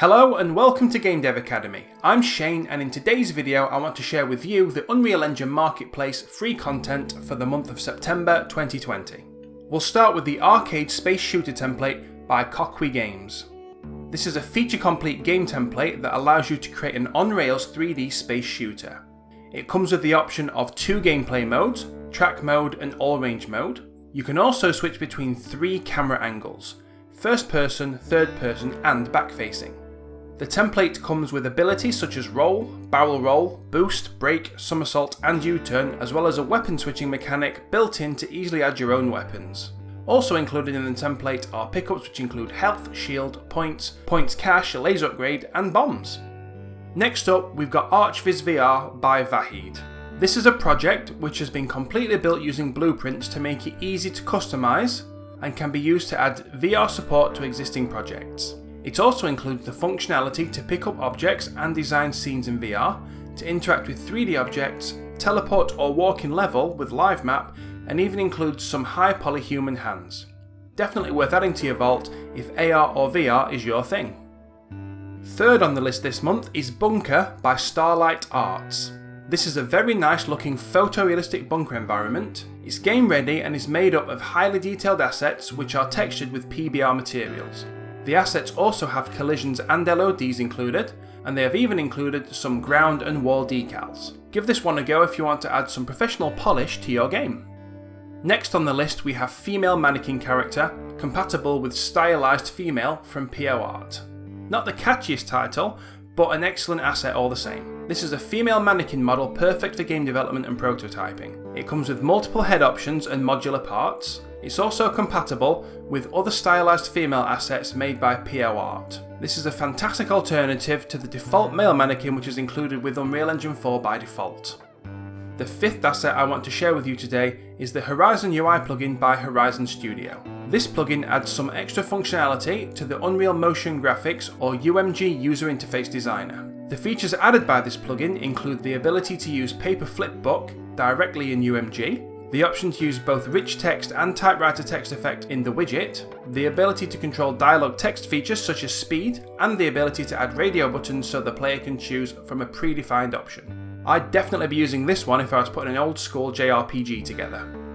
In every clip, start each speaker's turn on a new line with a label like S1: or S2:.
S1: Hello and welcome to Game Dev Academy. I'm Shane and in today's video I want to share with you the Unreal Engine Marketplace free content for the month of September 2020. We'll start with the Arcade Space Shooter template by Koqui Games. This is a feature complete game template that allows you to create an on-rails 3D space shooter. It comes with the option of two gameplay modes, track mode and all range mode. You can also switch between three camera angles, first person, third person and back facing. The template comes with abilities such as roll, barrel roll, boost, brake, somersault and U-turn as well as a weapon switching mechanic built in to easily add your own weapons. Also included in the template are pickups which include health, shield, points, points cache, laser upgrade and bombs. Next up we've got ArchViz VR by Vahid. This is a project which has been completely built using blueprints to make it easy to customise and can be used to add VR support to existing projects. It also includes the functionality to pick up objects and design scenes in VR, to interact with 3D objects, teleport or walk in level with live map, and even includes some high poly human hands. Definitely worth adding to your vault if AR or VR is your thing. Third on the list this month is Bunker by Starlight Arts. This is a very nice looking photorealistic bunker environment. It's game ready and is made up of highly detailed assets which are textured with PBR materials. The assets also have collisions and LODs included, and they have even included some ground and wall decals. Give this one a go if you want to add some professional polish to your game. Next on the list we have Female Mannequin Character, compatible with Stylized Female from PO Art. Not the catchiest title, but an excellent asset all the same. This is a female mannequin model perfect for game development and prototyping. It comes with multiple head options and modular parts. It's also compatible with other stylized female assets made by PO Art. This is a fantastic alternative to the default male mannequin which is included with Unreal Engine 4 by default. The fifth asset I want to share with you today is the Horizon UI plugin by Horizon Studio. This plugin adds some extra functionality to the Unreal Motion Graphics or UMG user interface designer. The features added by this plugin include the ability to use Paper Flipbook directly in UMG, the option to use both rich text and typewriter text effect in the widget, the ability to control dialogue text features such as speed, and the ability to add radio buttons so the player can choose from a predefined option. I'd definitely be using this one if I was putting an old school JRPG together.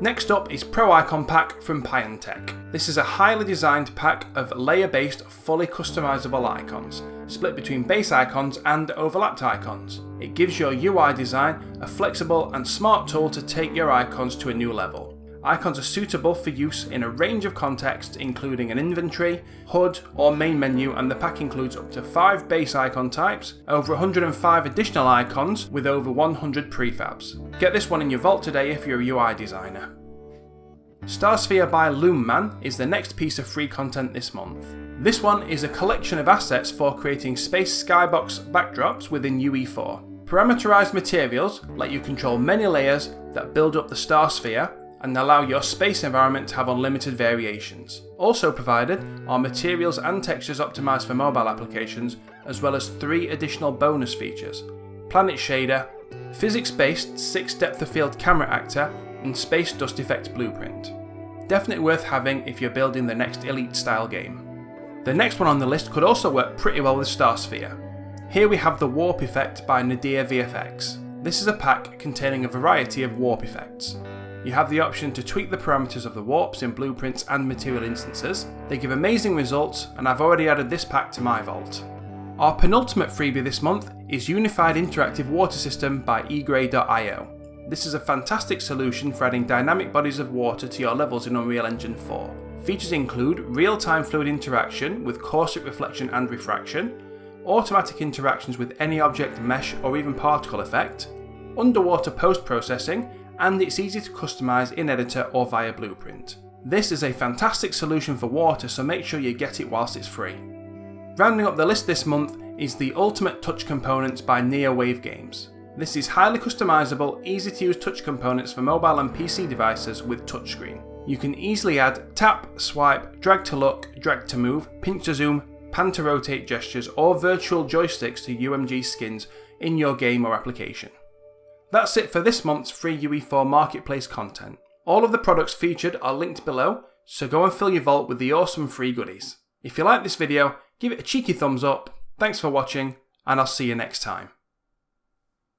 S1: Next up is Pro Icon Pack from Pyantech. This is a highly designed pack of layer-based, fully customizable icons, split between base icons and overlapped icons. It gives your UI design a flexible and smart tool to take your icons to a new level. Icons are suitable for use in a range of contexts including an inventory, HUD or main menu and the pack includes up to 5 base icon types, over 105 additional icons with over 100 prefabs. Get this one in your vault today if you're a UI designer. Starsphere by Loomman is the next piece of free content this month. This one is a collection of assets for creating space skybox backdrops within UE4. Parameterized materials let you control many layers that build up the star sphere and allow your space environment to have unlimited variations. Also provided are materials and textures optimised for mobile applications, as well as three additional bonus features Planet Shader, physics based 6 depth of field camera actor, and space dust effect blueprint. Definitely worth having if you're building the next Elite style game. The next one on the list could also work pretty well with Starsphere. Here we have the Warp Effect by Nadir VFX. This is a pack containing a variety of warp effects. You have the option to tweak the parameters of the warps in blueprints and material instances. They give amazing results and I've already added this pack to my vault. Our penultimate freebie this month is Unified Interactive Water System by eGray.io. This is a fantastic solution for adding dynamic bodies of water to your levels in Unreal Engine 4. Features include real-time fluid interaction with coarset reflection and refraction, automatic interactions with any object, mesh or even particle effect, underwater post-processing and it's easy to customise in editor or via Blueprint. This is a fantastic solution for water so make sure you get it whilst it's free. Rounding up the list this month is the Ultimate Touch Components by NeoWave Games. This is highly customisable, easy to use touch components for mobile and PC devices with touchscreen. You can easily add tap, swipe, drag to look, drag to move, pinch to zoom, pan to rotate gestures or virtual joysticks to UMG skins in your game or application. That's it for this month's free UE4 Marketplace content. All of the products featured are linked below, so go and fill your vault with the awesome free goodies. If you like this video, give it a cheeky thumbs up. Thanks for watching, and I'll see you next time.